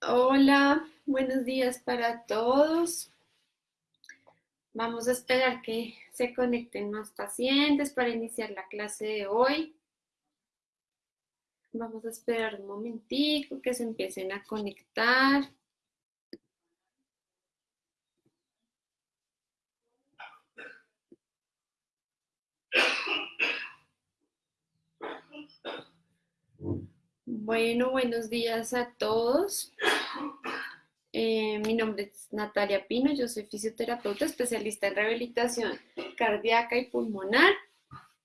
Hola, buenos días para todos. Vamos a esperar que se conecten más pacientes para iniciar la clase de hoy. Vamos a esperar un momentico que se empiecen a conectar. Bueno, buenos días a todos. Eh, mi nombre es Natalia Pino, yo soy fisioterapeuta especialista en rehabilitación cardíaca y pulmonar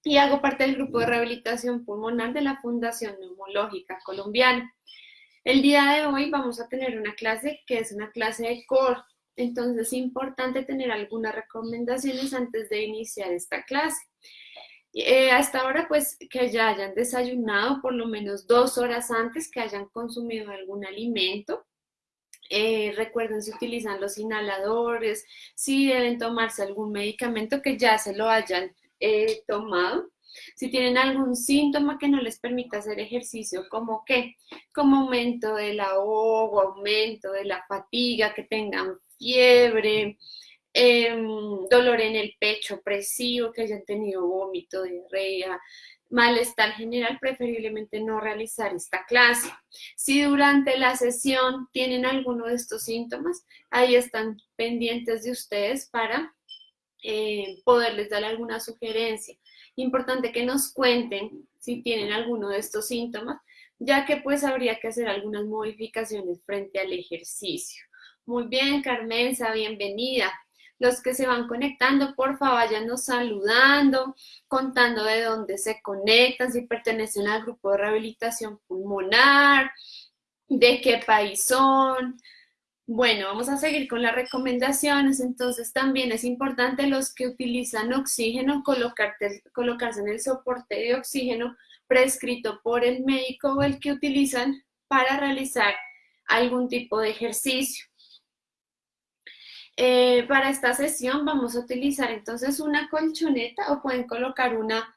y hago parte del grupo de rehabilitación pulmonar de la Fundación Neumológica Colombiana. El día de hoy vamos a tener una clase que es una clase de core, entonces es importante tener algunas recomendaciones antes de iniciar esta clase. Eh, hasta ahora, pues que ya hayan desayunado por lo menos dos horas antes, que hayan consumido algún alimento. Eh, recuerden si utilizan los inhaladores, si deben tomarse algún medicamento que ya se lo hayan eh, tomado. Si tienen algún síntoma que no les permita hacer ejercicio, como que, como aumento del ahogo, aumento de la fatiga, que tengan fiebre, Em, dolor en el pecho opresivo, que hayan tenido vómito, diarrea, malestar general, preferiblemente no realizar esta clase. Si durante la sesión tienen alguno de estos síntomas, ahí están pendientes de ustedes para eh, poderles dar alguna sugerencia. Importante que nos cuenten si tienen alguno de estos síntomas, ya que pues habría que hacer algunas modificaciones frente al ejercicio. Muy bien, Carmenza, bienvenida. Los que se van conectando, por favor, váyanos saludando, contando de dónde se conectan, si pertenecen al grupo de rehabilitación pulmonar, de qué país son. Bueno, vamos a seguir con las recomendaciones. Entonces, también es importante los que utilizan oxígeno, colocarse en el soporte de oxígeno prescrito por el médico o el que utilizan para realizar algún tipo de ejercicio. Eh, para esta sesión vamos a utilizar entonces una colchoneta o pueden colocar una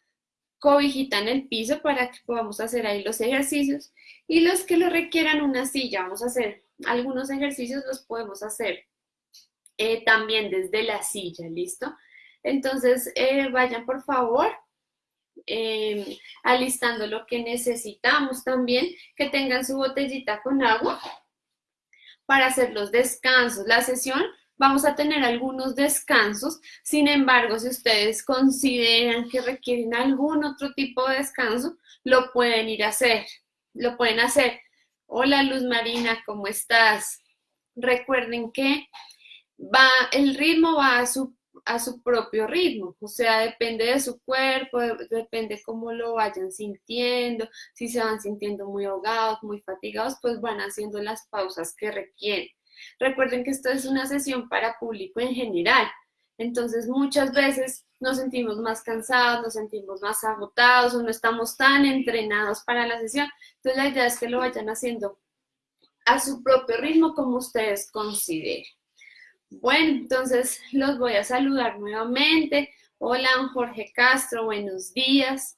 cobijita en el piso para que podamos hacer ahí los ejercicios. Y los que lo requieran una silla, vamos a hacer algunos ejercicios, los podemos hacer eh, también desde la silla, ¿listo? Entonces eh, vayan por favor em, alistando lo que necesitamos también, que tengan su botellita con agua para hacer los descansos. La sesión vamos a tener algunos descansos. Sin embargo, si ustedes consideran que requieren algún otro tipo de descanso, lo pueden ir a hacer. Lo pueden hacer. Hola Luz Marina, ¿cómo estás? Recuerden que va, el ritmo va a su, a su propio ritmo, o sea, depende de su cuerpo, depende cómo lo vayan sintiendo, si se van sintiendo muy ahogados, muy fatigados, pues van haciendo las pausas que requieren. Recuerden que esto es una sesión para público en general, entonces muchas veces nos sentimos más cansados, nos sentimos más agotados o no estamos tan entrenados para la sesión. Entonces la idea es que lo vayan haciendo a su propio ritmo como ustedes consideren. Bueno, entonces los voy a saludar nuevamente. Hola, Jorge Castro, buenos días.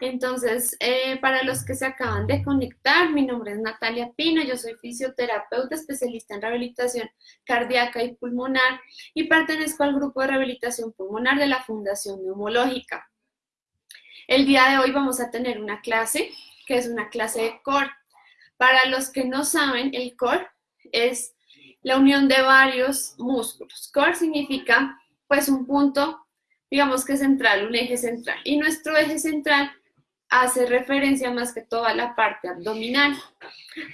Entonces, eh, para los que se acaban de conectar, mi nombre es Natalia Pino, yo soy fisioterapeuta especialista en rehabilitación cardíaca y pulmonar y pertenezco al grupo de rehabilitación pulmonar de la Fundación Neumológica. El día de hoy vamos a tener una clase que es una clase de core. Para los que no saben, el core es la unión de varios músculos. Core significa pues un punto, digamos que central, un eje central. Y nuestro eje central hace referencia más que todo a la parte abdominal.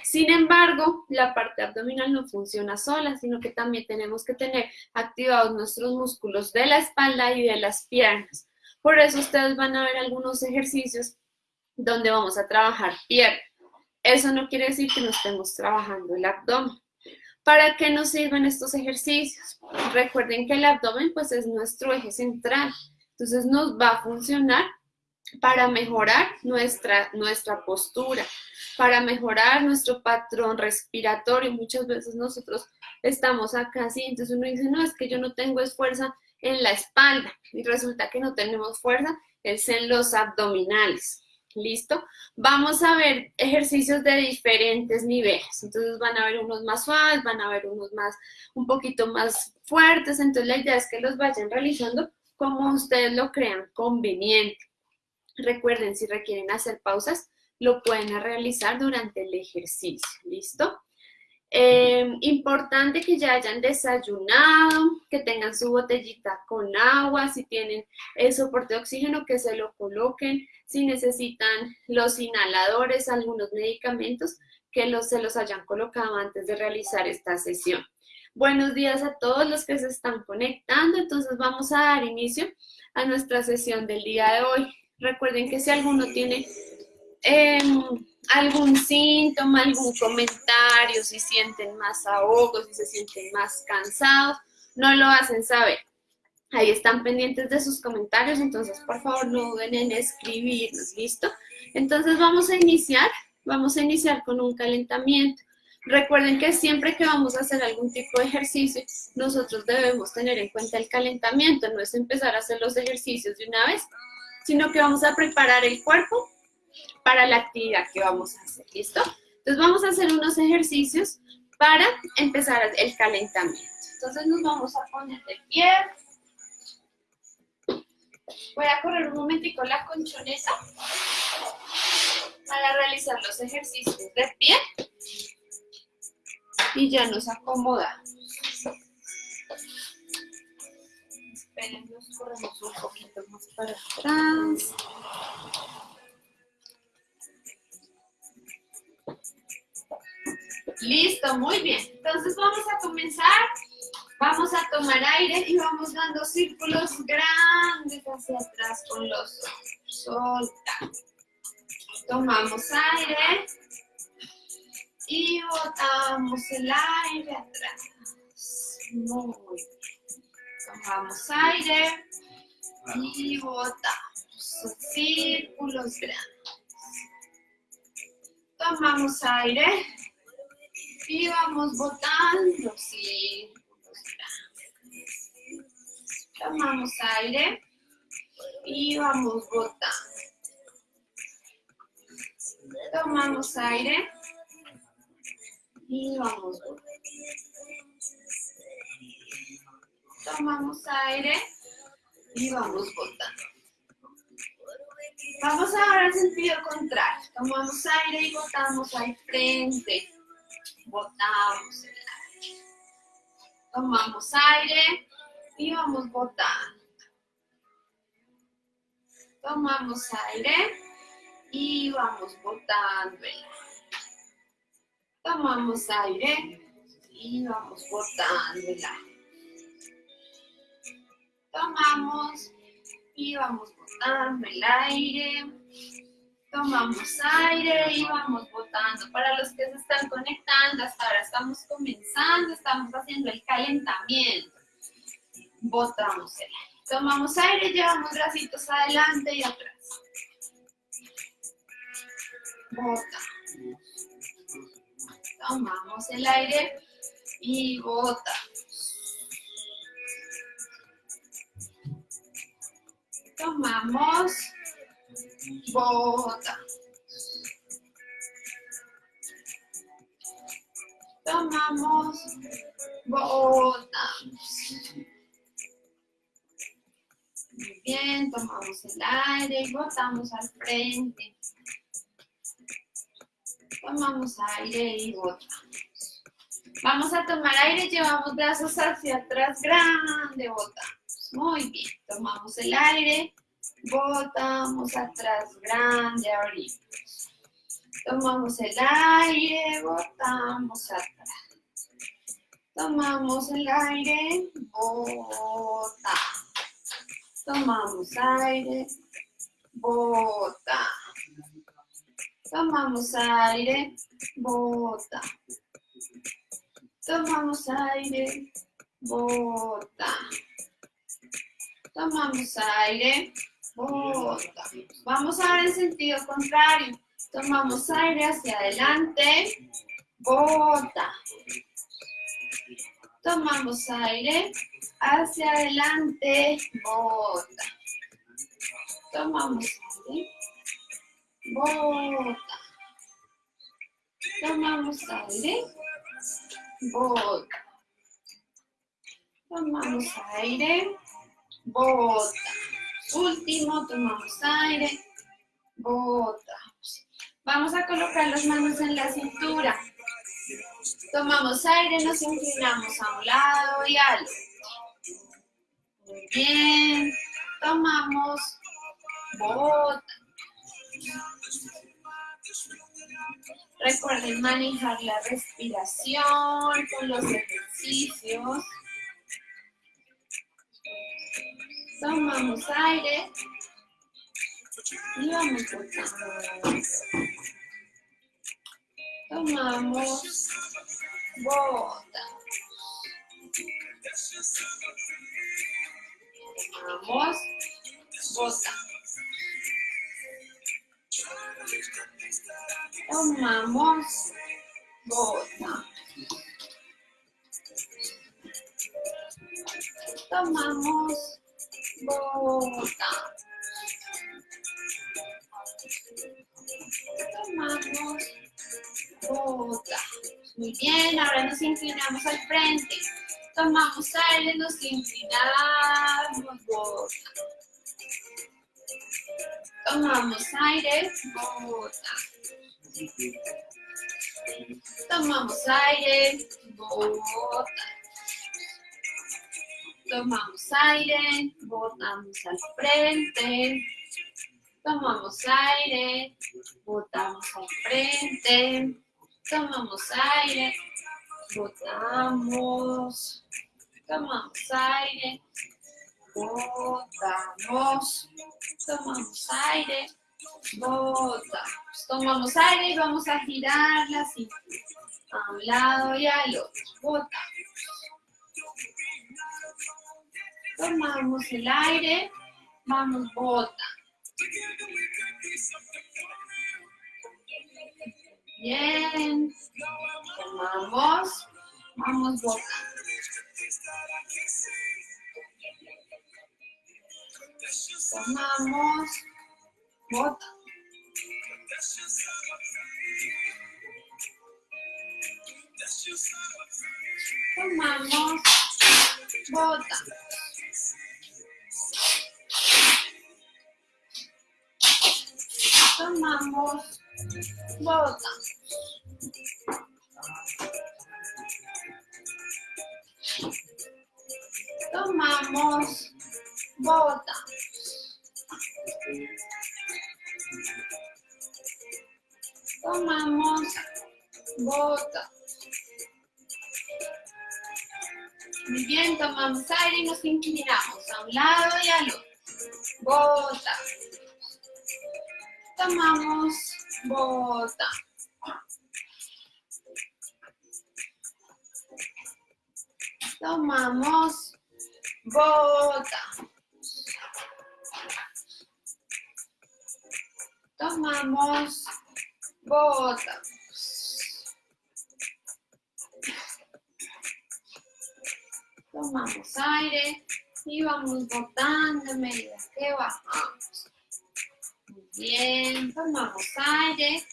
Sin embargo, la parte abdominal no funciona sola, sino que también tenemos que tener activados nuestros músculos de la espalda y de las piernas. Por eso ustedes van a ver algunos ejercicios donde vamos a trabajar pierna. Eso no quiere decir que no estemos trabajando el abdomen. ¿Para qué nos sirven estos ejercicios? Recuerden que el abdomen pues es nuestro eje central. Entonces nos va a funcionar para mejorar nuestra, nuestra postura, para mejorar nuestro patrón respiratorio. Muchas veces nosotros estamos acá así, entonces uno dice, no, es que yo no tengo fuerza en la espalda y resulta que no tenemos fuerza, es en los abdominales. ¿Listo? Vamos a ver ejercicios de diferentes niveles. Entonces van a ver unos más suaves, van a ver unos más, un poquito más fuertes. Entonces la idea es que los vayan realizando como ustedes lo crean conveniente. Recuerden, si requieren hacer pausas, lo pueden realizar durante el ejercicio. ¿Listo? Eh, importante que ya hayan desayunado, que tengan su botellita con agua, si tienen el soporte de oxígeno, que se lo coloquen, si necesitan los inhaladores, algunos medicamentos, que los, se los hayan colocado antes de realizar esta sesión. Buenos días a todos los que se están conectando, entonces vamos a dar inicio a nuestra sesión del día de hoy. Recuerden que si alguno tiene... Em, algún síntoma, algún comentario, si sienten más ahogos, si se sienten más cansados, no lo hacen saber. Ahí están pendientes de sus comentarios, entonces por favor no duden en escribirnos, ¿listo? Entonces vamos a iniciar, vamos a iniciar con un calentamiento. Recuerden que siempre que vamos a hacer algún tipo de ejercicio, nosotros debemos tener en cuenta el calentamiento, no es empezar a hacer los ejercicios de una vez, sino que vamos a preparar el cuerpo para la actividad que vamos a hacer, ¿listo? Entonces vamos a hacer unos ejercicios para empezar el calentamiento. Entonces nos vamos a poner de pie. Voy a correr un momentico la conchoneta para realizar los ejercicios de pie. Y ya nos acomodamos. Esperen, corremos un poquito más para atrás. Listo, muy bien. Entonces vamos a comenzar. Vamos a tomar aire y vamos dando círculos grandes hacia atrás con los ojos. Solta. Tomamos aire y botamos el aire atrás. Muy bien. Tomamos aire y botamos. Círculos grandes. Tomamos aire y vamos botando, sí. Tomamos aire y vamos botando. Tomamos aire y vamos botando. Tomamos aire y vamos botando. Vamos ahora al sentido contrario. Tomamos aire y botamos al frente botamos el aire. Tomamos aire y vamos botando. Tomamos aire y vamos botando el aire. Tomamos aire y vamos botando el aire. Tomamos y vamos botando el aire tomamos aire y vamos botando. Para los que se están conectando, hasta ahora estamos comenzando, estamos haciendo el calentamiento. Botamos el aire. Tomamos aire, llevamos bracitos adelante y atrás. Botamos. Tomamos el aire y botamos. Tomamos bota. Tomamos, botamos. Muy bien, tomamos el aire y botamos al frente. Tomamos aire y botamos. Vamos a tomar aire, llevamos brazos hacia atrás, grande, botamos. Muy bien, tomamos el aire Botamos atrás, grande, abrimos. Tomamos el aire, botamos atrás. Tomamos el aire, botamos. Tomamos aire, bota. Tomamos aire, bota. Tomamos aire, bota. Tomamos aire, bota. Vamos a ver en sentido contrario. Tomamos aire hacia adelante, bota. Tomamos aire hacia adelante, bota. Tomamos aire, bota. Tomamos aire, bota. Tomamos aire, bota. Último, tomamos aire, bota. Vamos a colocar las manos en la cintura. Tomamos aire, nos inclinamos a un lado y al. Muy bien. Tomamos, bota. Recuerden manejar la respiración con los ejercicios. Tomamos aire y vamos. Tomamos, bota. Tomamos, bota. Tomamos, bota. Tomamos, bota. Tomamos, bota. Muy bien, ahora nos inclinamos al frente. Tomamos aire, nos inclinamos, bota. Tomamos aire, bota. Tomamos aire, bota. Tomamos aire, botamos al frente. Tomamos aire, botamos al frente. Tomamos aire, botamos. Tomamos aire, botamos. Tomamos aire, botamos. Tomamos aire y vamos a girarla así. A un lado y al otro. Botamos. Tomamos el aire, vamos, bota. Bien. Tomamos, vamos, bota. Tomamos, bota. Tomamos, bota. Tomamos, bota. Tomamos, bota. Tomamos, bota. Muy bien, tomamos aire y nos inclinamos a un lado y al otro. Bota. Tomamos, bota. Tomamos, bota. Tomamos, bota. Tomamos aire y vamos botando a medida que bajamos. Muy bien, tomamos aire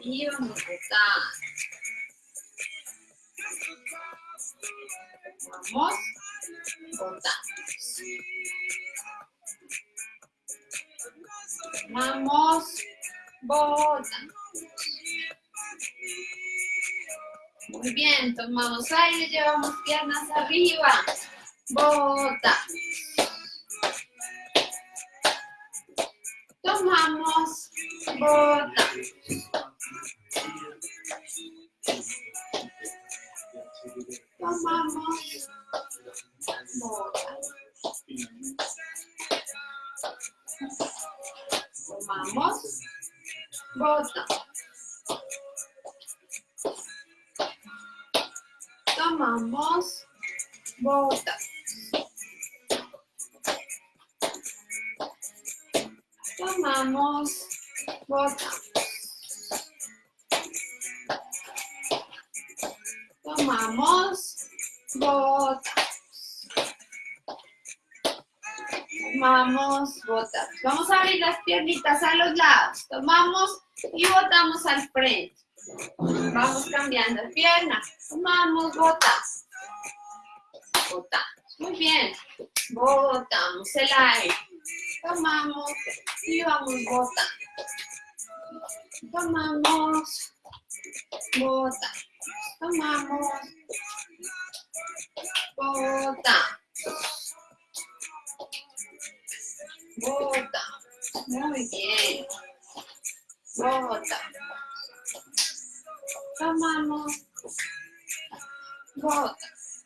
y vamos botando. Vamos botando. Vamos botando. Muy bien, tomamos aire, llevamos piernas arriba. Bota. Tomamos, bota. Tomamos, bota. Tomamos, bota. Tomamos, bota. Tomamos, bota. Tomamos, bota. tomamos, botamos. Vamos a abrir las piernitas a los lados. Tomamos y botamos al frente. Vamos cambiando de pierna. Tomamos, botamos. Muy bien. Botamos el aire. Tomamos y vamos botando. Tomamos, botamos. Tomamos, botamos. Botamos. Muy bien. Botamos. Tomamos. Botamos.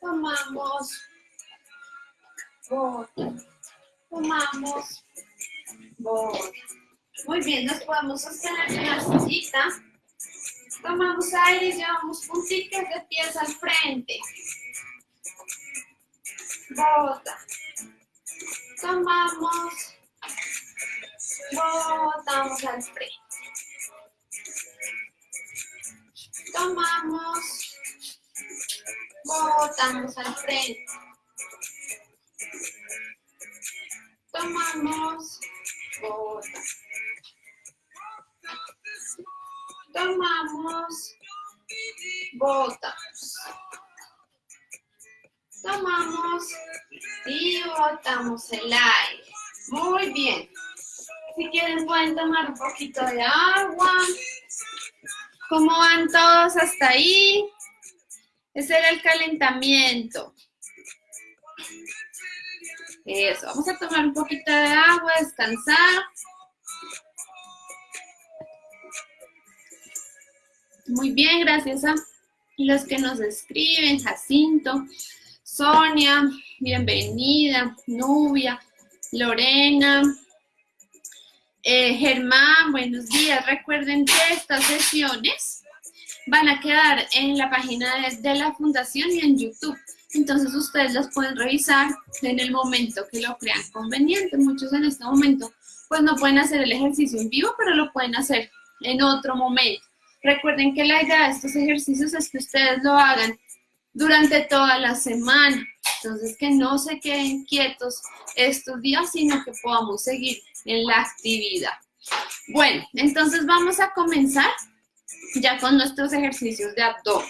Tomamos. Botamos. Tomamos. Botamos. Muy bien, nos podemos sostener en la sillita. Tomamos aire y llevamos puntitas de pies al frente. Bota. Tomamos. Botamos al frente. Tomamos. Botamos al frente. Tomamos. Botamos. Tomamos. Botamos. Tomamos y botamos el aire. Muy bien. Si quieren pueden tomar un poquito de agua. ¿Cómo van todos hasta ahí? Ese era el calentamiento. Eso, vamos a tomar un poquito de agua, descansar. Muy bien, gracias a los que nos escriben, Jacinto, Sonia, bienvenida, Nubia, Lorena, eh, Germán, buenos días. Recuerden que estas sesiones van a quedar en la página de, la fundación y en YouTube. Entonces ustedes las pueden revisar en el momento que lo crean conveniente. Muchos en este momento pues no pueden hacer el ejercicio en vivo, pero lo pueden hacer en otro momento. Recuerden que la idea de estos ejercicios es que ustedes lo hagan durante toda la semana. Entonces, que no se queden quietos estos días, sino que podamos seguir en la actividad. Bueno, entonces vamos a comenzar ya con nuestros ejercicios de abdomen.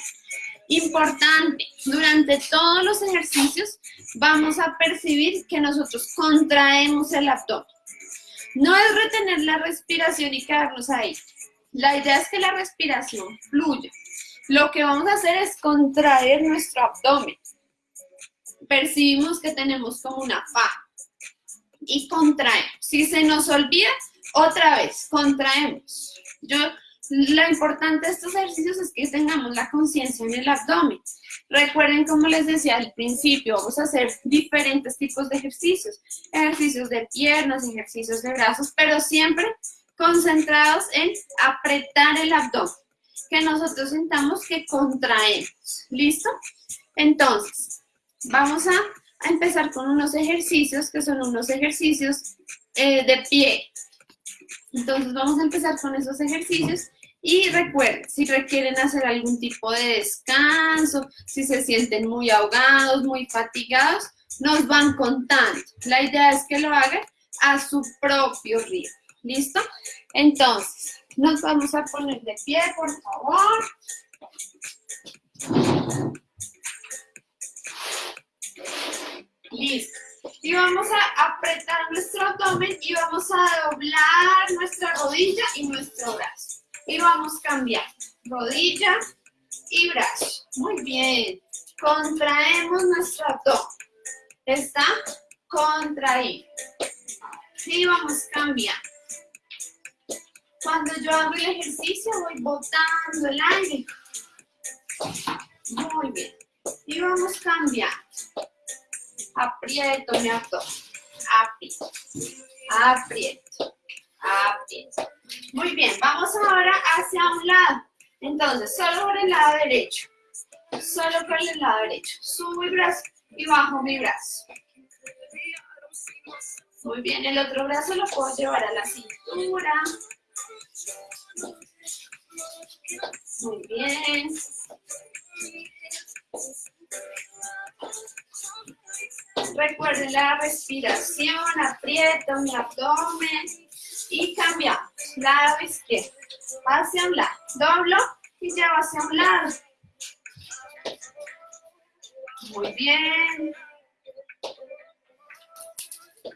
Importante, durante todos los ejercicios vamos a percibir que nosotros contraemos el abdomen. No es retener la respiración y quedarnos ahí. La idea es que la respiración fluya. Lo que vamos a hacer es contraer nuestro abdomen. Percibimos que tenemos como una faja y contraemos. Si se nos olvida, otra vez, contraemos. Yo, lo importante de estos ejercicios es que tengamos la conciencia en el abdomen. Recuerden, como les decía al principio, vamos a hacer diferentes tipos de ejercicios. Ejercicios de piernas, ejercicios de brazos, pero siempre concentrados en apretar el abdomen, que nosotros sintamos que contraemos. ¿Listo? Entonces, vamos a, empezar con unos ejercicios que son unos ejercicios eh, de pie. Entonces, vamos a empezar con esos ejercicios y recuerden, si requieren hacer algún tipo de descanso, si se sienten muy ahogados, muy fatigados, nos van contando. La idea es que lo hagan a su propio ritmo. ¿Listo? Entonces, nos vamos a poner de pie, por favor. Listo. Y vamos a apretar nuestro abdomen y vamos a doblar nuestra rodilla y nuestro brazo. Y vamos cambiando. Rodilla y brazo. Muy bien. Contraemos nuestro abdomen. ¿Está? Contraído. Y vamos cambiando. Cuando yo hago el ejercicio voy botando el aire. Muy bien. Y vamos cambiando. Aprieto mi abdomen. Aprieto. Aprieto. Aprieto. Muy bien. Vamos ahora hacia un lado. Entonces, solo por el lado derecho. Solo por el lado derecho. Subo mi brazo y bajo mi brazo. Muy bien, el otro brazo lo puedo llevar a la cintura. Muy bien. Recuerden la respiración, aprieto mi abdomen y cambiamos. Lado izquierdo, hacia un lado. Doblo y llevo hacia un lado. Muy bien.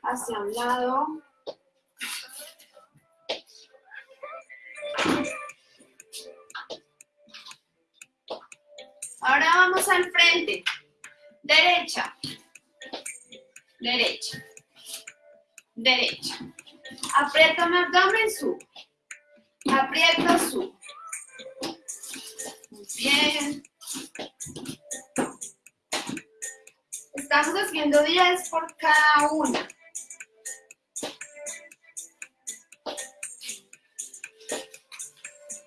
Hacia un lado. Ahora vamos al frente. Derecha. Derecha. Derecha. Aprieto mi abdomen, subo. Aprieto, subo. Muy bien. Estamos haciendo 10 por cada una.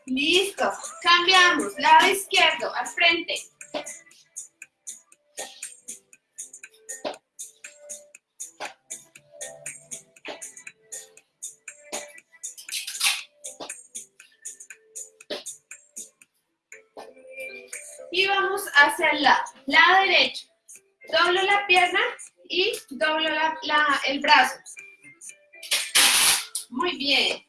Listo. Cambiamos. Lado izquierdo, al frente. Hacia el lado. Lado derecho. Doblo la pierna y doblo el brazo. Muy bien.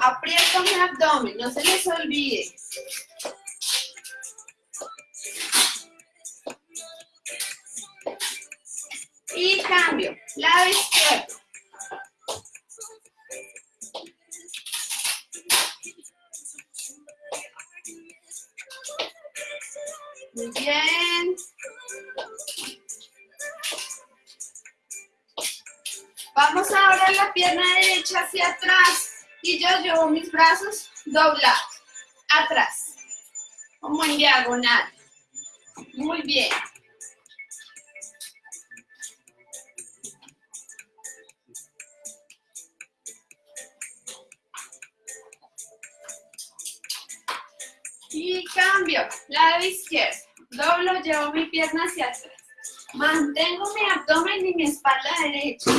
Aprieto mi abdomen, no se les olvide. Brazos doblados, atrás, como en diagonal. Muy bien. Y cambio, lado izquierdo. Doblo, llevo mi pierna hacia atrás. Mantengo mi abdomen y mi espalda derecha.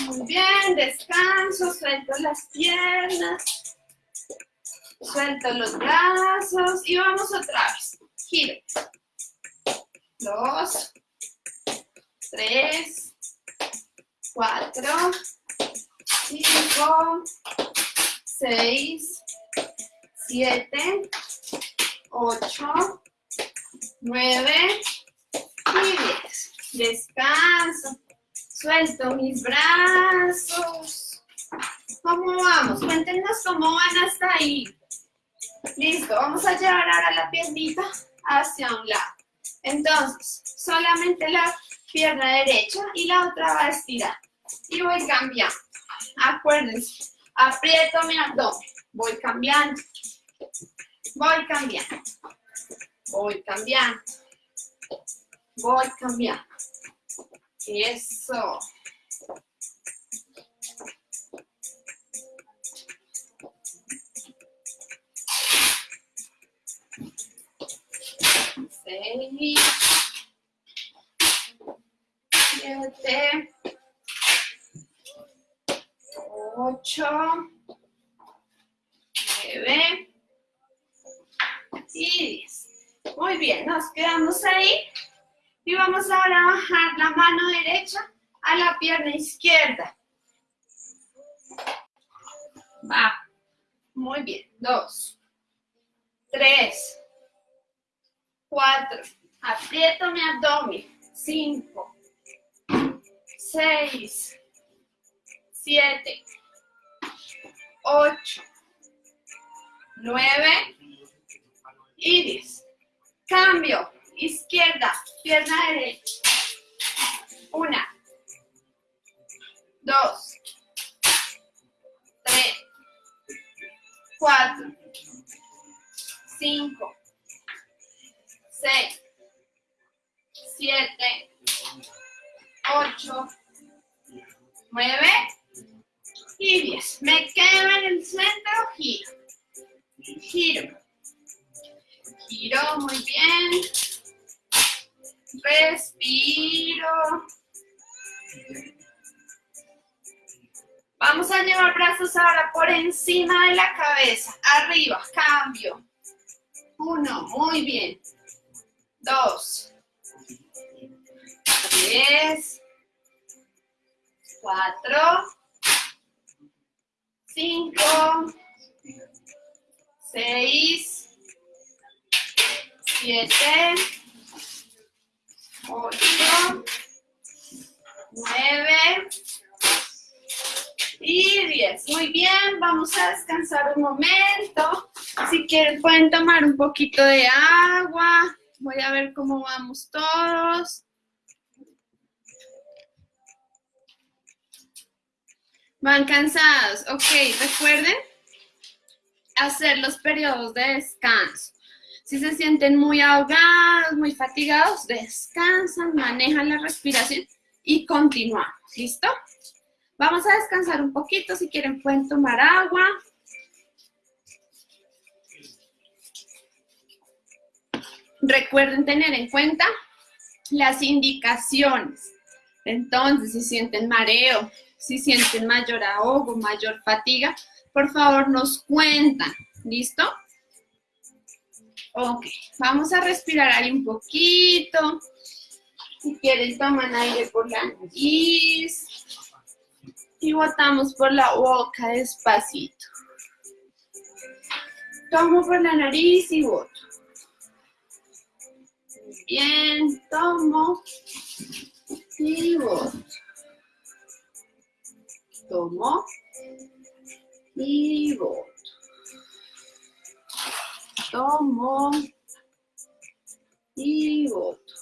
Muy bien, descanso, suelto las piernas, suelto los brazos y vamos otra vez. Giro. Dos, tres, cuatro, cinco, seis, siete, ocho, nueve. Descanso. Suelto mis brazos. ¿Cómo vamos? Cuéntenos cómo van hasta ahí. Listo, vamos a llevar ahora la piernita hacia un lado. Entonces, solamente la pierna derecha y la otra va a estirar. Y voy cambiando. Acuérdense, aprieto mi abdomen. Voy cambiando. Voy cambiando. Voy cambiando. Voy cambiando. Eso. Seis. Siete. Ocho. Nueve. Y diez. Muy bien, nos quedamos ahí. Y vamos ahora a bajar la mano derecha a la pierna izquierda. Va. Muy bien. Dos. Tres. Cuatro. Aprieto mi abdomen. Cinco. Seis. Siete. Ocho. Nueve. Y diez. Cambio izquierda, pierna derecha. Una, dos, tres, cuatro, cinco, seis, siete, ocho, nueve. Y diez. Me quedo en el centro, giro, giro, giro, muy bien, respiro. Vamos a llevar brazos ahora por encima de la cabeza, arriba, cambio. Uno, muy bien. Dos. Tres. Cuatro. Cinco. Seis. Siete. Ocho. Nueve y 10. Muy bien, vamos a descansar un momento. Si quieren pueden tomar un poquito de agua. Voy a ver cómo vamos todos. Van cansados. Ok, recuerden hacer los periodos de descanso. Si se sienten muy ahogados, muy fatigados, descansan, manejan la respiración y continuamos. ¿Listo? Vamos a descansar un poquito, si quieren pueden tomar agua. Recuerden tener en cuenta las indicaciones. Entonces, si sienten mareo, si sienten mayor ahogo, mayor fatiga, por favor nos cuentan. ¿Listo? Ok, vamos a respirar ahí un poquito. Si quieren, toman aire por la nariz y botamos por la boca despacito. Tomo por la nariz y boto. Bien, tomo y boto. Tomo y boto. Tomo y boto.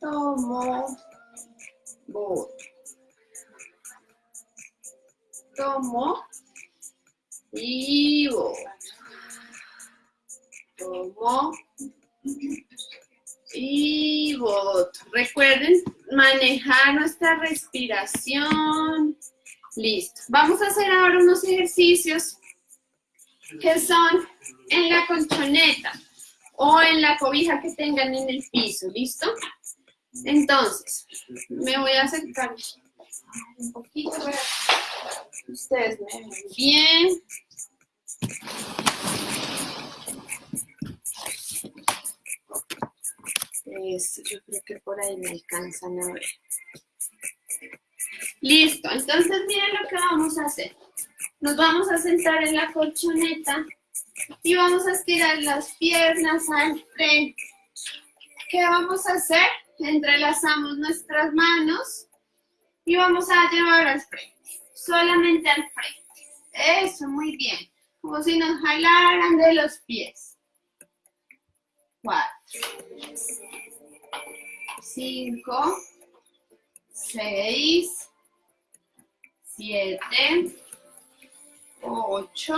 Tomo, boto tomo y voto. Tomo y voto. Recuerden manejar nuestra respiración. Listo. Vamos a hacer ahora unos ejercicios que son en la colchoneta o en la cobija que tengan en el piso. ¿Listo? Entonces, me voy a acercar un poquito para que ustedes me ven bien. Eso, yo creo que por ahí me alcanzan a ver. Listo, entonces miren lo que vamos a hacer. Nos vamos a sentar en la colchoneta y vamos a estirar las piernas al frente. ¿Qué vamos a hacer? Entrelazamos nuestras manos y vamos a llevar al frente, solamente al frente. Eso, muy bien. Como si nos jalaran de los pies. Cuatro. Cinco. Seis. Siete. Ocho.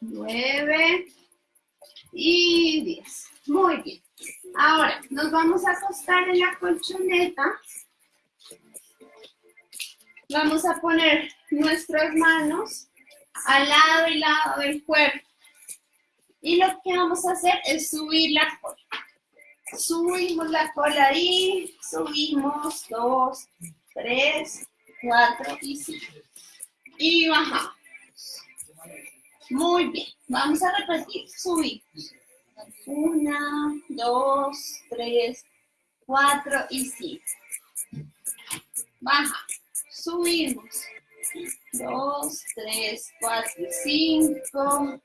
Nueve. Y diez. Muy bien. Ahora, nos vamos a acostar en la colchoneta Vamos a poner nuestras manos al lado y lado del cuerpo. Y lo que vamos a hacer es subir la cola. Subimos la cola ahí, subimos dos, tres, cuatro y cinco. Y bajamos. Muy bien, vamos a repetir, subimos. Una, dos, tres, cuatro y cinco. Bajamos subimos. Dos, tres, cuatro, cinco.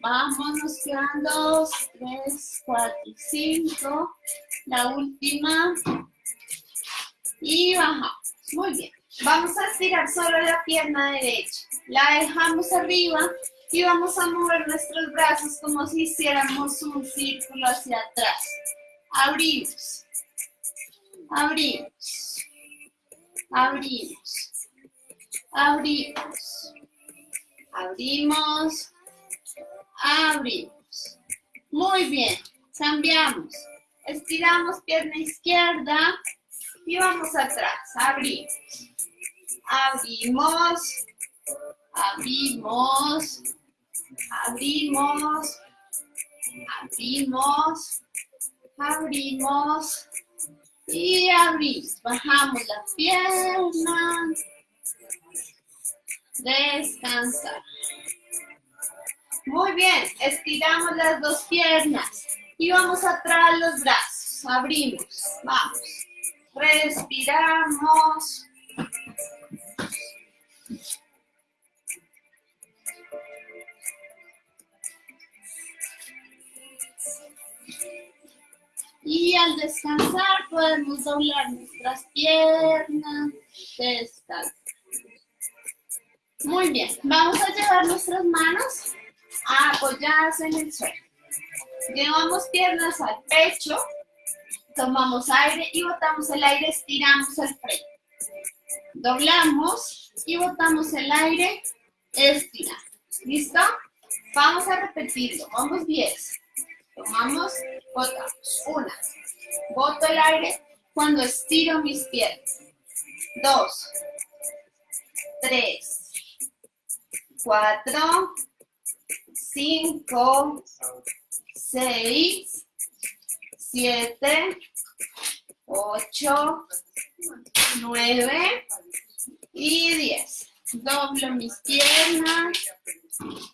Vamos, quedan dos, tres, cuatro, cinco. La última. Y bajamos. Muy bien. Vamos a estirar solo la pierna derecha. La dejamos arriba y vamos a mover nuestros brazos como si hiciéramos un círculo hacia atrás. Abrimos. abrimos, abrimos, abrimos, abrimos, abrimos. Muy bien, cambiamos. Estiramos pierna izquierda y vamos atrás, abrimos. Abrimos, abrimos, abrimos, abrimos, abrimos y abrimos. Bajamos la pierna, descansar. Muy bien, estiramos las dos piernas y vamos atrás los brazos. Abrimos, vamos. Respiramos. Y al descansar podemos doblar nuestras piernas. Muy bien, vamos a llevar nuestras manos apoyadas en el suelo. Llevamos piernas al pecho, tomamos aire y botamos el aire, estiramos el frente. Doblamos y botamos el aire, estiramos. ¿Listo? Vamos a repetirlo, vamos 10. Tomamos, botamos. Una. Boto el aire cuando estiro mis piernas. Dos. Tres. Cuatro. Cinco. Seis. Siete. Ocho. Nueve. Y diez. Doblo mis piernas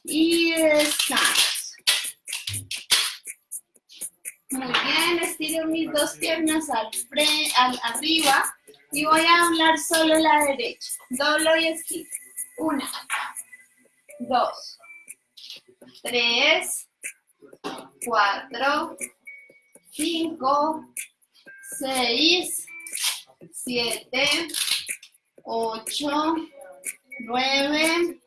y descanso. Muy bien, estiro mis dos piernas al, al arriba y voy a doblar solo la derecha. Doblo y estiro. Una, dos, tres, cuatro, cinco, seis, siete, ocho, nueve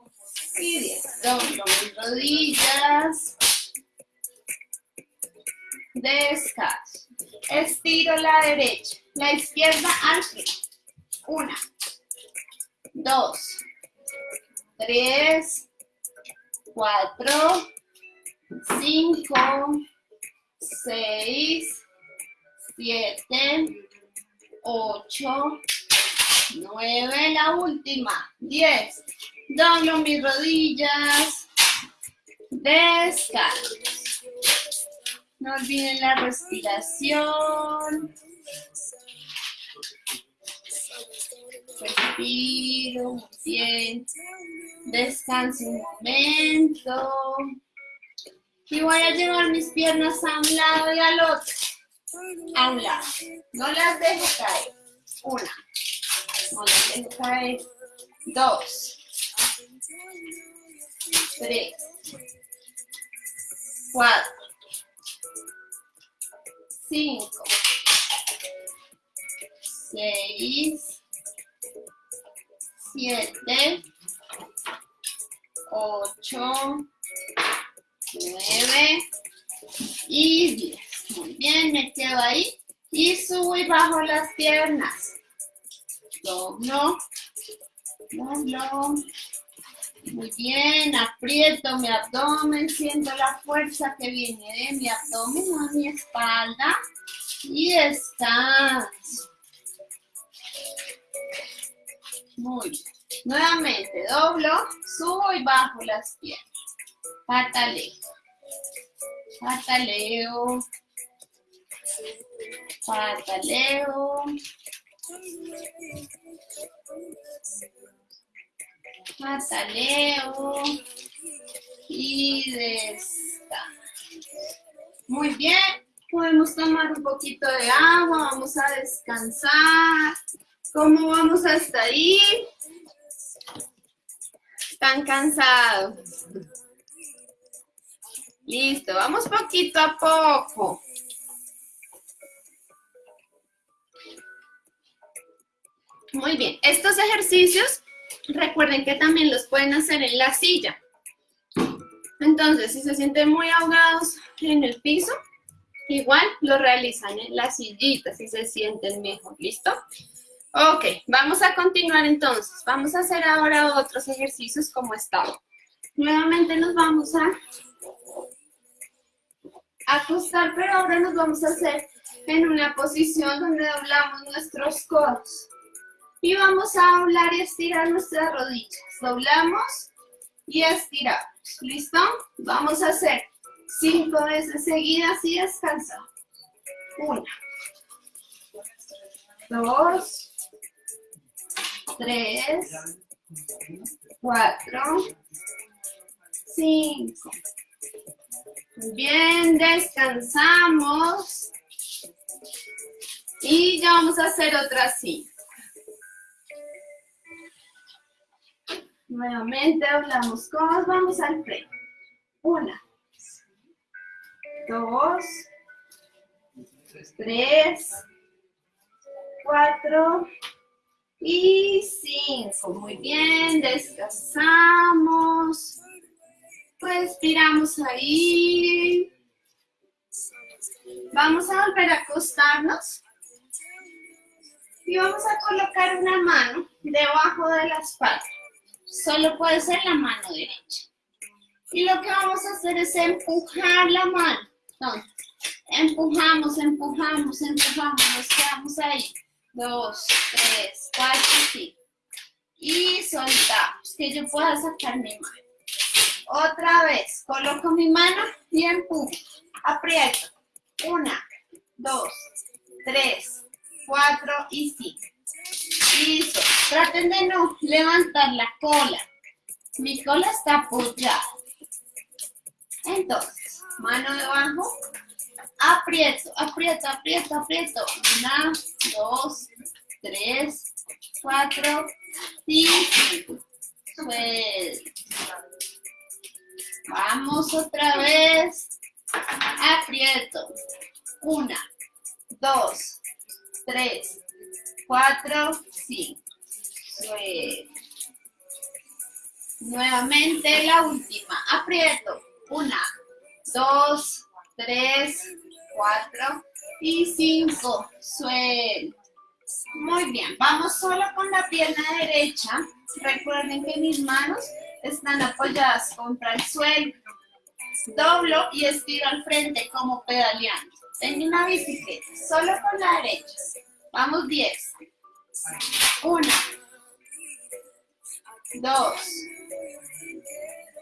y diez. Doblo mis rodillas descanso. Estiro la derecha, la izquierda al. Una, dos, tres, cuatro, cinco, seis, siete, ocho, nueve, la última, diez. Doblo mis rodillas, descanso. No olviden la respiración. Respiro, bien. Descanso un momento. Y voy a llevar mis piernas a un lado y al otro. A un lado. No las dejo caer. Una. No las dejo caer. Dos. Tres. Cuatro cinco, seis, siete, ocho, nueve. Y diez. Muy bien, me quedo ahí. Y subo y bajo las piernas. Muy bien, aprieto mi abdomen, siento la fuerza que viene de mi abdomen a mi espalda y descanso. Muy bien. Nuevamente doblo, subo y bajo las piernas. Pataleo. Pataleo. Pataleo. Mataleo y descanso. Muy bien, podemos tomar un poquito de agua, vamos a descansar. ¿Cómo vamos hasta ahí? Están cansados. Listo, vamos poquito a poco. Muy bien, estos ejercicios recuerden que también los pueden hacer en la silla. Entonces, si se sienten muy ahogados en el piso, igual lo realizan en las sillitas si se sienten mejor, ¿listo? Ok, vamos a continuar entonces. Vamos a hacer ahora otros ejercicios como estaba. Nuevamente nos vamos a acostar, pero ahora nos vamos a hacer en una posición donde doblamos nuestros codos. Y vamos a doblar y estirar nuestras rodillas. Doblamos y estiramos. ¿Listo? Vamos a hacer cinco veces seguidas y descansamos. Una. Dos. Tres. Cuatro. Cinco. Bien, descansamos. Y ya vamos a hacer otra así. Nuevamente doblamos codos, vamos al frente. Una, dos, tres, cuatro y cinco. Muy bien, descansamos. Respiramos ahí. Vamos a volver a acostarnos. Y vamos a colocar una mano debajo de la espalda solo puede ser la mano derecha. Y lo que vamos a hacer es empujar la mano. empujamos, empujamos, empujamos, nos quedamos ahí. Dos, tres, cuatro, cinco. Y soltamos, que yo pueda sacar mi mano. Otra vez, coloco mi mano y empujo. Aprieto. Una, dos, tres, cuatro y cinco. Listo. Traten de no levantar la cola. Mi cola está apoyada. Entonces, mano debajo. Aprieto, aprieto, aprieto, aprieto. Una, dos, tres, cuatro, cinco. Vamos otra vez. Aprieto. Una, dos, tres, cuatro, cinco. Nuevamente la última. Aprieto. Una, dos, tres, cuatro y cinco. Suelto. Muy bien. Vamos solo con la pierna derecha. Recuerden que mis manos están apoyadas contra el suelo. Doblo y estiro al frente como pedaleando. Tengo una bicicleta. Solo con la derecha. Vamos 10. 1, 2,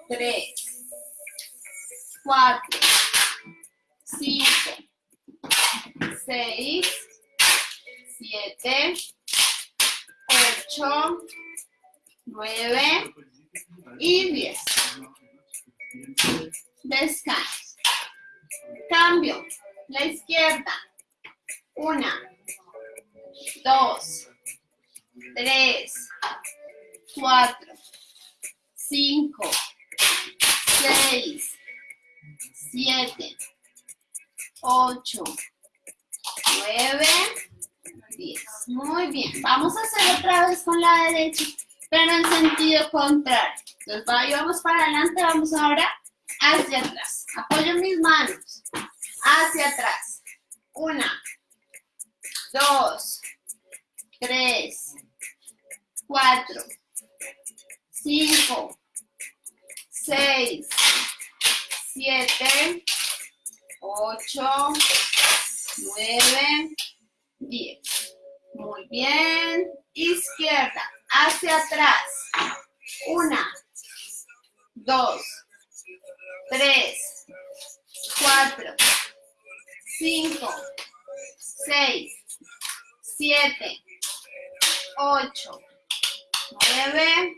3, 4, 5, 6, 7, 8, 9 y 10. Descanso. Cambio. La izquierda. Una, dos, tres, cuatro, cinco, seis, siete, ocho, nueve, diez. Muy bien. Vamos a hacer otra vez con la derecha, pero en sentido contrario. Entonces, vamos para adelante, vamos ahora hacia atrás. Apoyo mis manos hacia atrás. Una, dos, tres, cuatro, cinco, seis, siete, ocho, nueve, diez. Muy bien. Izquierda, hacia atrás. Una, dos, tres, cuatro, cinco, seis, siete, ocho, nueve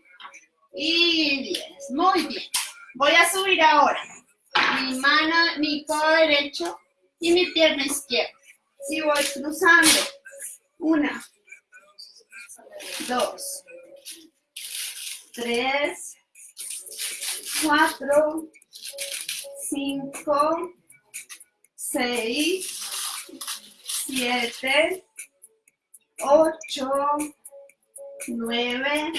y diez. Muy bien. Voy a subir ahora mi mano, mi codo derecho y mi pierna izquierda. Si voy cruzando, una, dos, tres, cuatro, cinco, seis, 7, 8, 9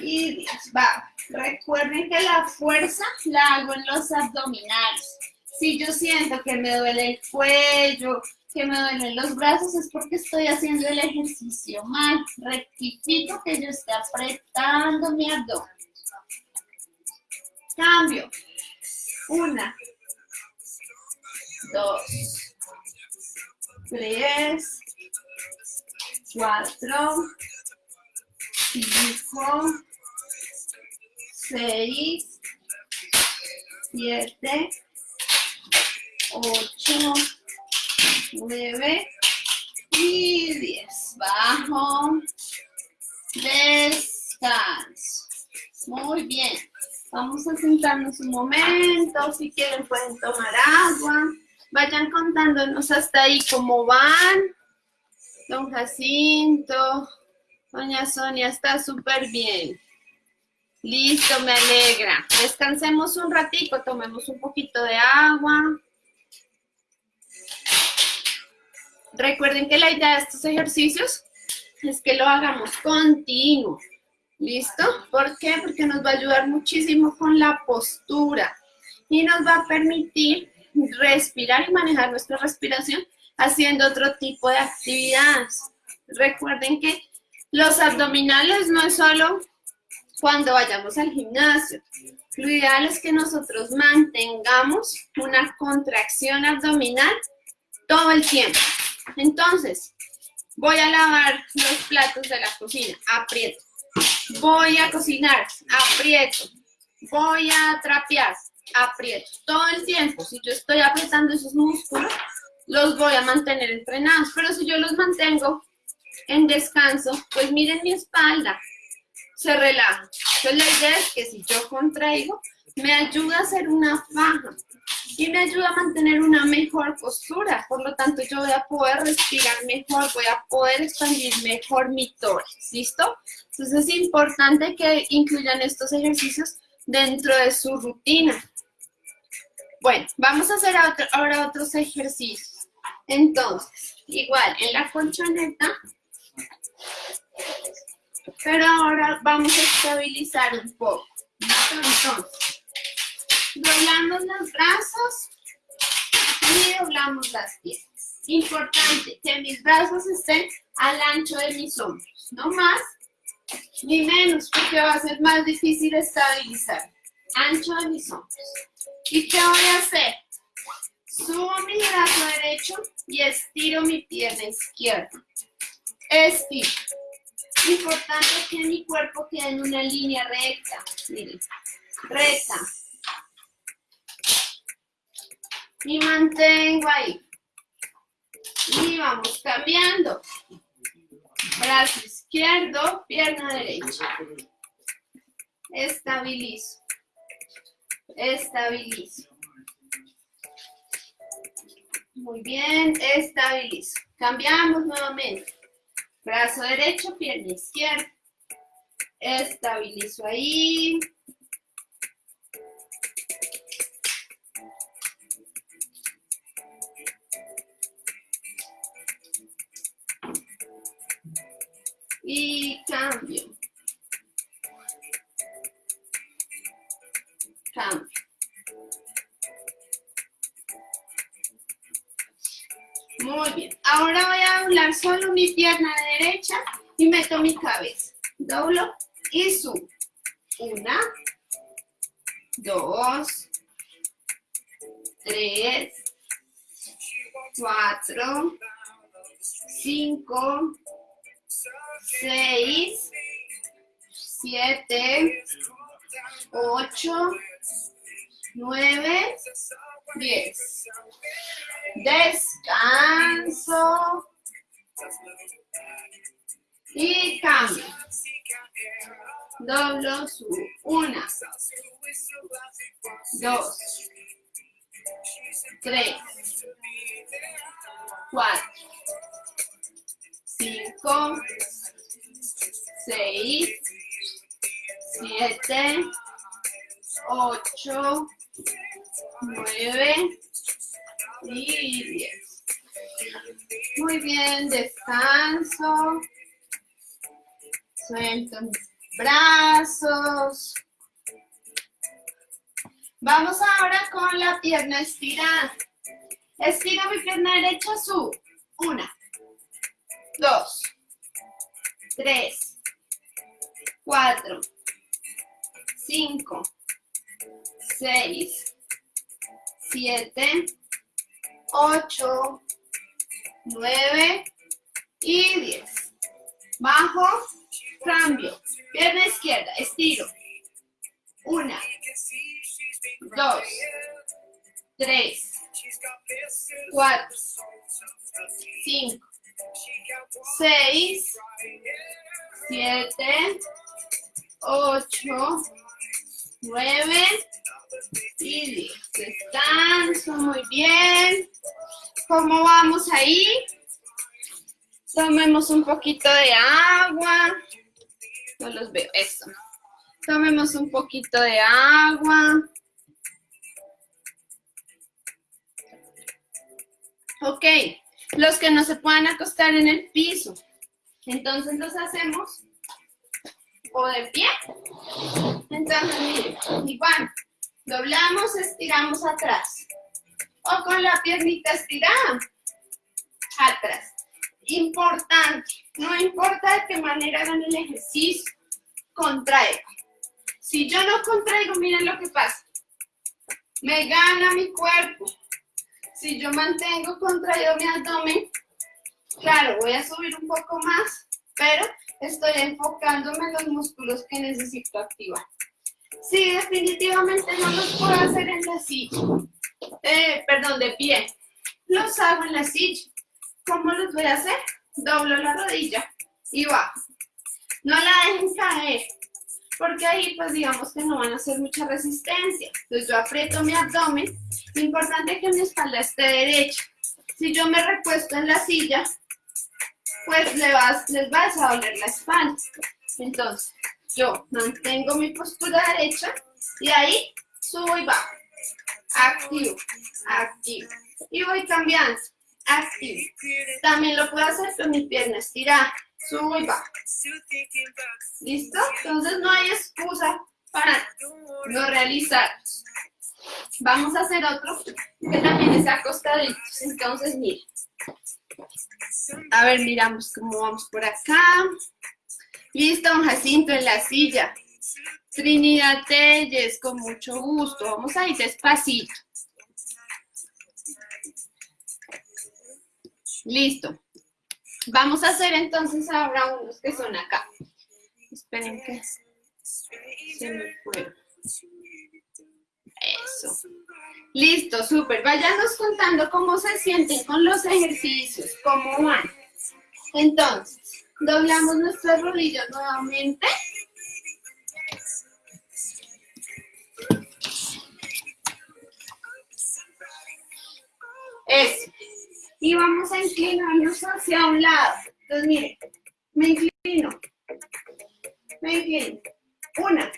y 10. Va. Recuerden que la fuerza la hago en los abdominales. Si yo siento que me duele el cuello, que me duelen los brazos, es porque estoy haciendo el ejercicio mal. Rectifico que yo esté apretando mi abdomen. Cambio. Una, dos, tres, cuatro, cinco, seis, siete, ocho, nueve y diez. Bajo, descanso. Muy bien. Vamos a sentarnos un momento. Si quieren pueden tomar agua. Vayan contándonos hasta ahí cómo van. Don Jacinto, Doña Sonia, está súper bien. Listo, me alegra. Descansemos un ratito, tomemos un poquito de agua. Recuerden que la idea de estos ejercicios es que lo hagamos continuo. ¿Listo? ¿Por qué? Porque nos va a ayudar muchísimo con la postura y nos va a permitir respirar y manejar nuestra respiración haciendo otro tipo de actividades. Recuerden que los abdominales no es solo cuando vayamos al gimnasio. Lo ideal es que nosotros mantengamos una contracción abdominal todo el tiempo. Entonces, voy a lavar los platos de la cocina, aprieto. Voy a cocinar, aprieto. Voy a trapear, aprieto. Todo el tiempo, si yo estoy apretando esos músculos, los voy a mantener entrenados. Pero si yo los mantengo en descanso, pues miren mi espalda, se relaja. Entonces la idea es que si yo contraigo, me ayuda a hacer una faja y me ayuda a mantener una mejor postura. Por lo tanto, yo voy a poder respirar mejor, voy a poder expandir mejor mi tórax. ¿Listo? Entonces es importante que incluyan estos ejercicios dentro de su rutina. Bueno, vamos a hacer ahora otros ejercicios. Entonces, igual en la colchoneta, pero ahora vamos a estabilizar un poco. Entonces, doblamos los brazos y doblamos las piernas. Importante que mis brazos estén al ancho de mis hombros, no más ni menos, porque va a ser más difícil estabilizar. Ancho de mis hombros. ¿Y qué voy a hacer? Subo mi brazo derecho y estiro mi pierna izquierda. Estiro. Importante que mi cuerpo quede en una línea recta. Miren, recta. Y mantengo ahí. Y vamos cambiando. Brazo izquierdo, pierna derecha. Estabilizo. Estabilizo. Muy bien, estabilizo. Cambiamos nuevamente. Brazo derecho, pierna izquierda. Estabilizo ahí. Y cambio. Cambio. Muy bien. Ahora voy a doblar solo mi pierna derecha y meto mi cabeza. Doblo y subo. Una, dos, tres, cuatro, cinco, seis, siete, ocho, nueve, diez. Descanso. Y cambio. Doblo su una, dos, tres, cuatro, cinco, seis, siete, ocho, nueve y. Muy bien, descanso. Suelto mis brazos. Vamos ahora con la pierna estirada. Estiro mi pierna derecha, subo. Una, dos, tres, cuatro, cinco, seis, siete, 8, 9 y 10. Bajo, cambio. Pierna izquierda, estiro. 1, 2, 3, 4, 5, 6, 7, 8, 9 Sí, descanso, muy bien. ¿Cómo vamos ahí? Tomemos un poquito de agua. No los veo, eso. Tomemos un poquito de agua. Ok, los que no se puedan acostar en el piso. Entonces los hacemos o de pie. Entonces, miren, igual doblamos, estiramos atrás. O con la piernita estirada, atrás. Importante, no importa de qué manera hagan el ejercicio, contraigan. Si yo no contraigo, miren lo que pasa. Me gana mi cuerpo. Si yo mantengo contraído mi abdomen, claro, voy a subir un poco más, pero estoy enfocándome en los músculos que necesito activar. Si definitivamente no los puedo hacer en la silla, eh, perdón, de pie, los hago en la silla. ¿Cómo los voy a hacer? Doblo la rodilla y bajo. No la dejen caer, porque ahí pues digamos que no van a hacer mucha resistencia. Entonces yo aprieto mi abdomen, importante que mi espalda esté derecha. Si yo me recuesto en la silla, pues les va, les va a doler la espalda. Entonces yo mantengo mi postura derecha y ahí subo y bajo. Activo, activo. Y voy cambiando, activo. También lo puedo hacer con mi pierna estirada subo y bajo. ¿Listo? Entonces no hay excusa para no realizar. Vamos a hacer otro que también es acostadito. Entonces, miren. A ver, miramos cómo vamos por acá. Listo, Jacinto en la silla. Trinidad Telles, con mucho gusto. Vamos a ir despacito. Listo. Vamos a hacer entonces ahora unos que son acá. Esperen que se me fueron. Eso. Listo, súper. Váyanos contando cómo se sienten con los ejercicios, cómo van. Entonces, doblamos nuestras rodillas nuevamente. Eso y vamos a inclinarnos hacia un lado. Entonces, miren, me inclino, me inclino. Una,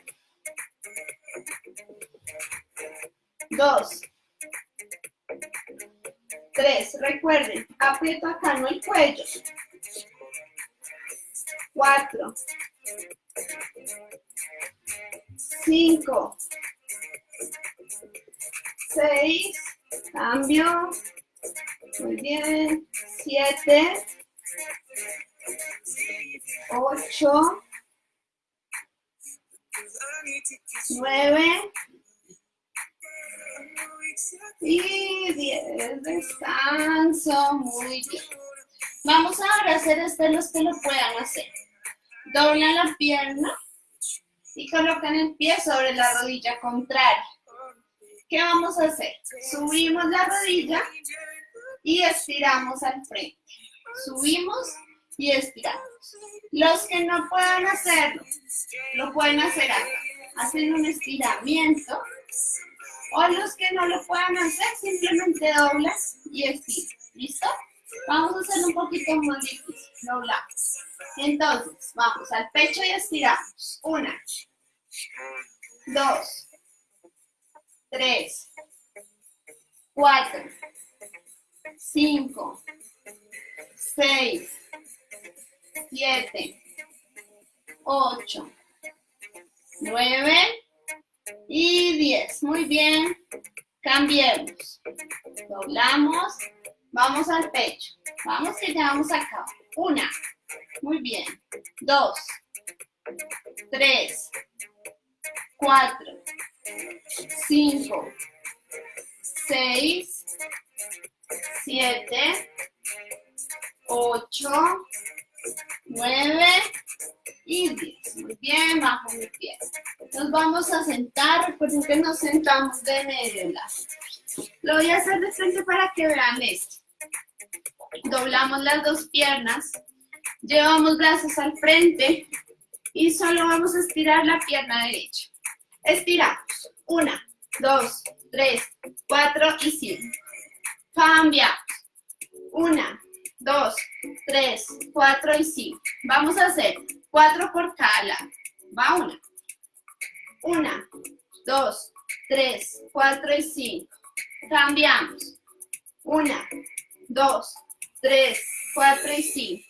dos, tres. Recuerden, aprieto acá, no el cuello. Cuatro, cinco, seis, cambio, muy bien. Siete. Ocho. Nueve. Y diez. Descanso. Muy bien. Vamos ahora a hacer este los que lo puedan hacer. Doblan la pierna y colocan el pie sobre la rodilla contraria. ¿Qué vamos a hacer? Subimos la rodilla y estiramos al frente. Subimos y estiramos. Los que no puedan hacerlo, lo pueden hacer acá. Hacen un estiramiento. O los que no lo puedan hacer, simplemente doblas y estiras. ¿Listo? Vamos a hacerlo un poquito más difícil. Doblamos. Entonces, vamos al pecho y estiramos. Una, dos, tres, cuatro, 5, 6, 7, 8, 9 y 10. Muy bien. Cambiemos. Doblamos. Vamos al pecho. Vamos ya vamos acá. Una. Muy bien. Dos. Tres. Cuatro. Cinco. Seis. Siete. Ocho. Nueve y 10. Muy bien, bajo mi pie. Nos vamos a sentar, recuerden que nos sentamos de medio lado. Lo voy a hacer de frente para que vean esto. Doblamos las dos piernas, llevamos brazos al frente y solo vamos a estirar la pierna derecha. Estiramos. Una, dos, tres, cuatro y cinco. Cambiamos. Una, dos, tres, cuatro y cinco. Vamos a hacer cuatro por cada. Va una. Una, dos, tres, cuatro y cinco. Cambiamos. Una, dos, tres, cuatro y cinco.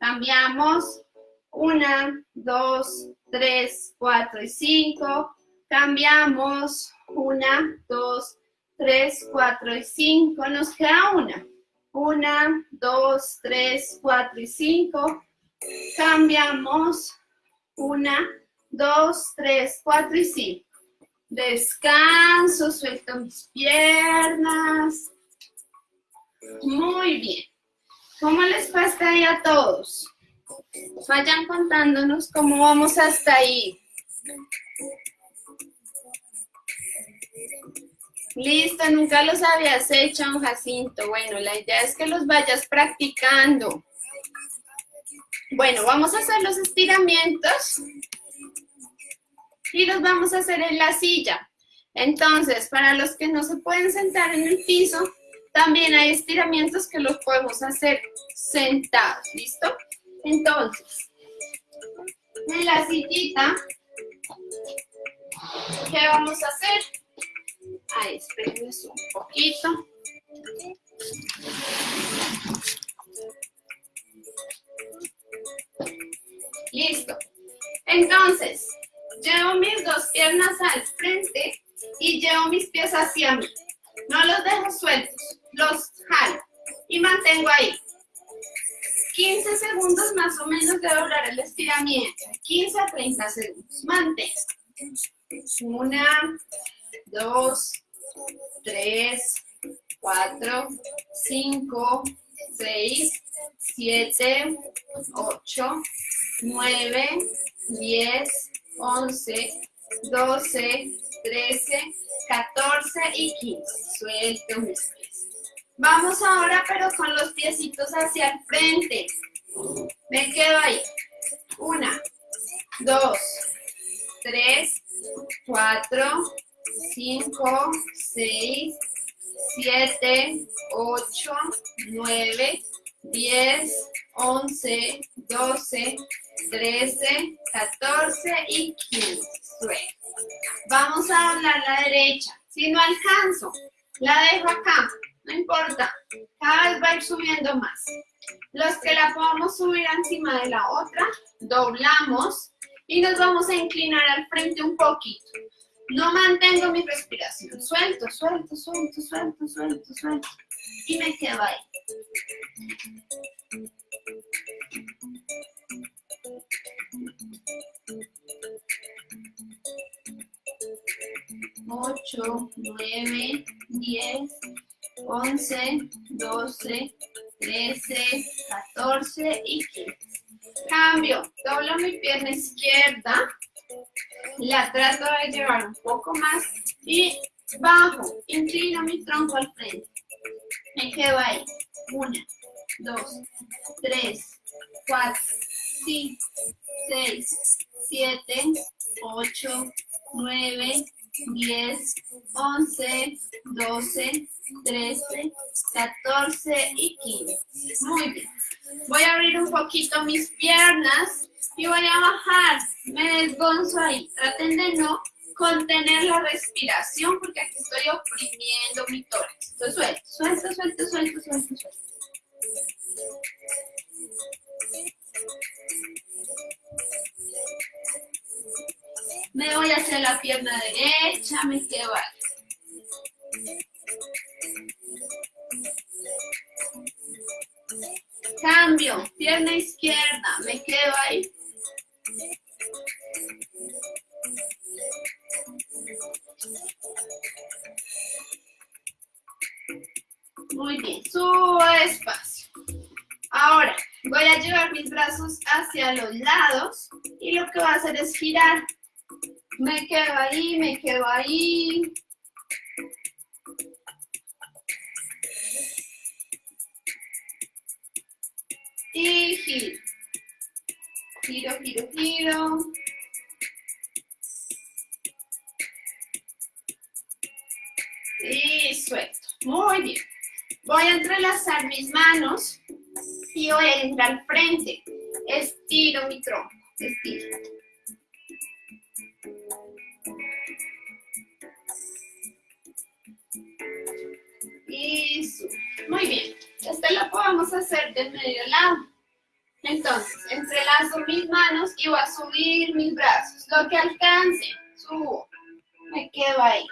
Cambiamos. Una, dos, tres, cuatro y cinco. Cambiamos. Una, dos, tres, cuatro y cinco. Nos queda una. Una, dos, tres, cuatro y cinco. Cambiamos. Una, dos, tres, cuatro y cinco. Descanso, suelto mis piernas. Muy bien. ¿Cómo les fue ahí a todos? Vayan contándonos cómo vamos hasta ahí. Listo, nunca los habías hecho, Jacinto. Bueno, la idea es que los vayas practicando. Bueno, vamos a hacer los estiramientos y los vamos a hacer en la silla. Entonces, para los que no se pueden sentar en el piso, también hay estiramientos que los podemos hacer sentados, ¿listo? Entonces, en la sillita, ¿qué vamos a hacer? Ahí, espérenme un poquito. Listo. Entonces, llevo mis dos piernas al frente y llevo mis pies hacia mí. No los dejo sueltos, los jalo y mantengo ahí. 15 segundos más o menos de doblar el estiramiento. 15 a 30 segundos. Mantengo. Una, dos, tres, cuatro, cinco, seis, siete, ocho, nueve, diez, once, doce, trece, catorce y quince. Suelto mis pies. Vamos ahora, pero con los piecitos hacia el frente. Me quedo ahí. Una, dos, tres, cuatro, cinco, seis, siete, ocho, nueve, diez, once, doce, trece, catorce y quince. Vamos a doblar la derecha. Si no alcanzo, la dejo acá. No importa. Cada vez va a ir subiendo más. Los que la podamos subir encima de la otra, doblamos y nos vamos a inclinar al frente un poquito. No mantengo mi respiración. Suelto, suelto, suelto, suelto, suelto, suelto. Y me quedo ahí. Ocho, nueve, diez, once, doce, trece, catorce y quince. Cambio. Doblo mi pierna izquierda la trato de llevar un poco más y bajo, inclino mi tronco al frente. Me quedo ahí. Una, dos, tres, cuatro, cinco, seis, siete, ocho, nueve, diez, once, doce, trece, catorce y quince. Muy bien. Voy a abrir un poquito mis piernas y voy a bajar, me desgonzo ahí. Traten de no contener la respiración porque aquí estoy oprimiendo mi tórax. Entonces suelto, suelto, suelto, suelto, suelto, suelto. Me voy hacia la pierna derecha. me quedo ahí. Cambio, pierna izquierda, me quedo ahí. Muy bien, subo despacio. Ahora, voy a llevar mis brazos hacia los lados y lo que voy a hacer es girar. Me quedo ahí, me quedo ahí. Y giro. Giro, giro, giro. Y suelto. Muy bien. Voy a entrelazar mis manos y voy a ir al frente. Estiro mi tronco. Estiro. Hacer de medio lado. Entonces, entrelazo mis manos y voy a subir mis brazos. Lo que alcance, subo. Me quedo ahí.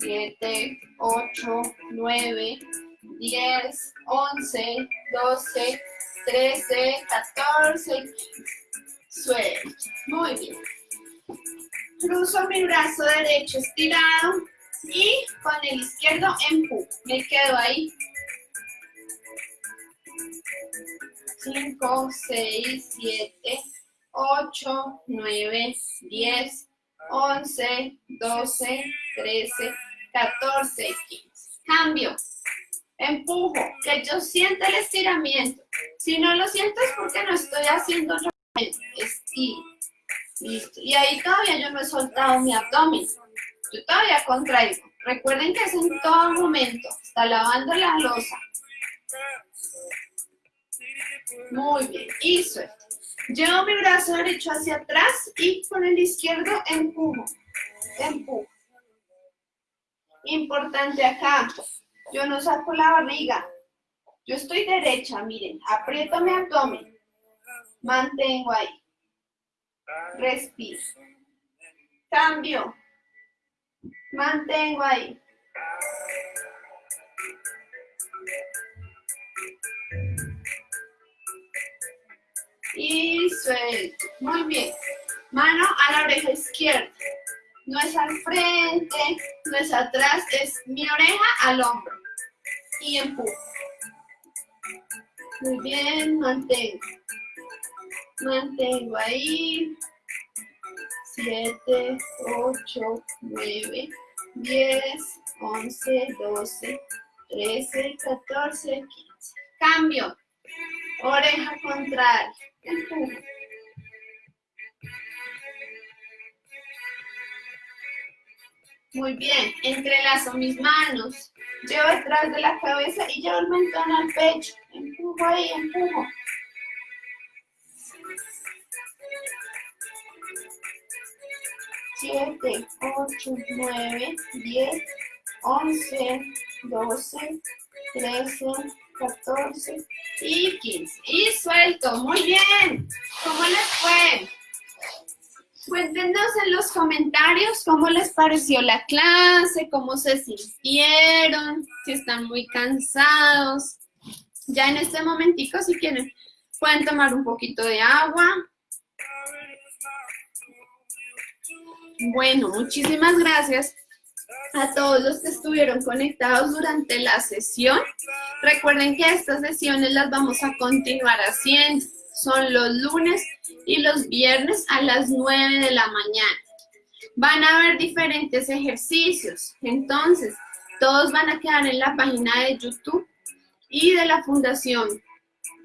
7, 8, 9, 10, 11, 12, 13, 14, suelto. Muy bien. Cruzo mi brazo derecho estirado y con el izquierdo empujo. Me quedo ahí. 5, 6, 7, 8, 9, 10, 11, 12, 13, 14, 15. Cambio. Empujo. Que yo sienta el estiramiento. Si no lo siento es porque no estoy haciendo estiro. Listo. Y ahí todavía yo no he soltado mi abdomen. Yo todavía contraigo. Recuerden que es en todo momento. Está lavando la losa. Muy bien. Y suelto. Llevo mi brazo derecho hacia atrás y con el izquierdo empujo. Empujo. Importante acá. Yo no saco la barriga. Yo estoy derecha, miren. Aprieto mi abdomen. Mantengo ahí. Respiro. Cambio. Mantengo ahí. Y suelto. Muy bien. Mano a la oreja izquierda. No es al frente, no es atrás, es mi oreja al hombro. Y empujo. Muy bien, mantengo. Mantengo ahí. 7, 8, 9, 10, 11, 12, 13, 14, 15. Cambio. Oreja contraria. Muy bien, entrelazo mis manos, llevo detrás de la cabeza y llevo el mentón al pecho. Empujo ahí, empujo. Siete, ocho, nueve, diez, once, doce, trece, 14 y 15. Y suelto. Muy bien. ¿Cómo les fue? Cuéntenos en los comentarios cómo les pareció la clase, cómo se sintieron, si están muy cansados. Ya en este momentico, si quieren, pueden tomar un poquito de agua. Bueno, muchísimas gracias a todos los que estuvieron conectados durante la sesión. Recuerden que estas sesiones las vamos a continuar haciendo. Son los lunes y los viernes a las 9 de la mañana. Van a haber diferentes ejercicios. Entonces, todos van a quedar en la página de YouTube y de la Fundación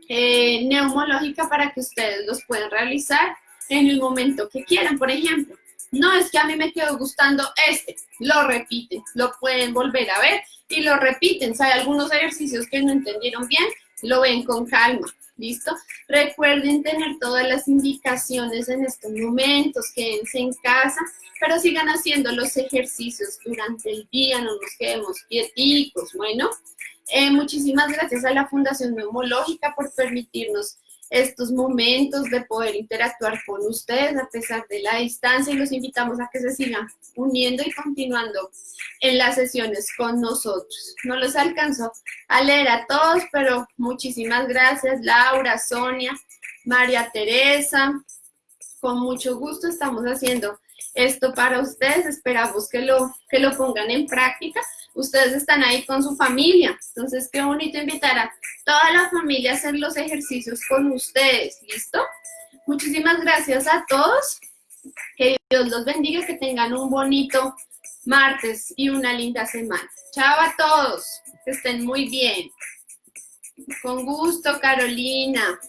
eh, Neumológica para que ustedes los puedan realizar en el momento que quieran. Por ejemplo, no es que a mí me quedó gustando este, lo repiten, lo pueden volver a ver y lo repiten. Si hay algunos ejercicios que no entendieron bien, lo ven con calma, ¿listo? Recuerden tener todas las indicaciones en estos momentos, quédense en casa, pero sigan haciendo los ejercicios durante el día, no nos quedemos quieticos, bueno. Eh, muchísimas gracias a la Fundación Neumológica por permitirnos estos momentos de poder interactuar con ustedes a pesar de la distancia y los invitamos a que se sigan uniendo y continuando en las sesiones con nosotros. No los alcanzo a leer a todos, pero muchísimas gracias Laura, Sonia, María Teresa. Con mucho gusto estamos haciendo esto para ustedes. Esperamos que lo, que lo pongan en práctica. Ustedes están ahí con su familia. Entonces, qué bonito invitar a toda la familia a hacer los ejercicios con ustedes. ¿Listo? Muchísimas gracias a todos. Que Dios los bendiga, que tengan un bonito martes y una linda semana. Chao a todos. Que estén muy bien. Con gusto, Carolina.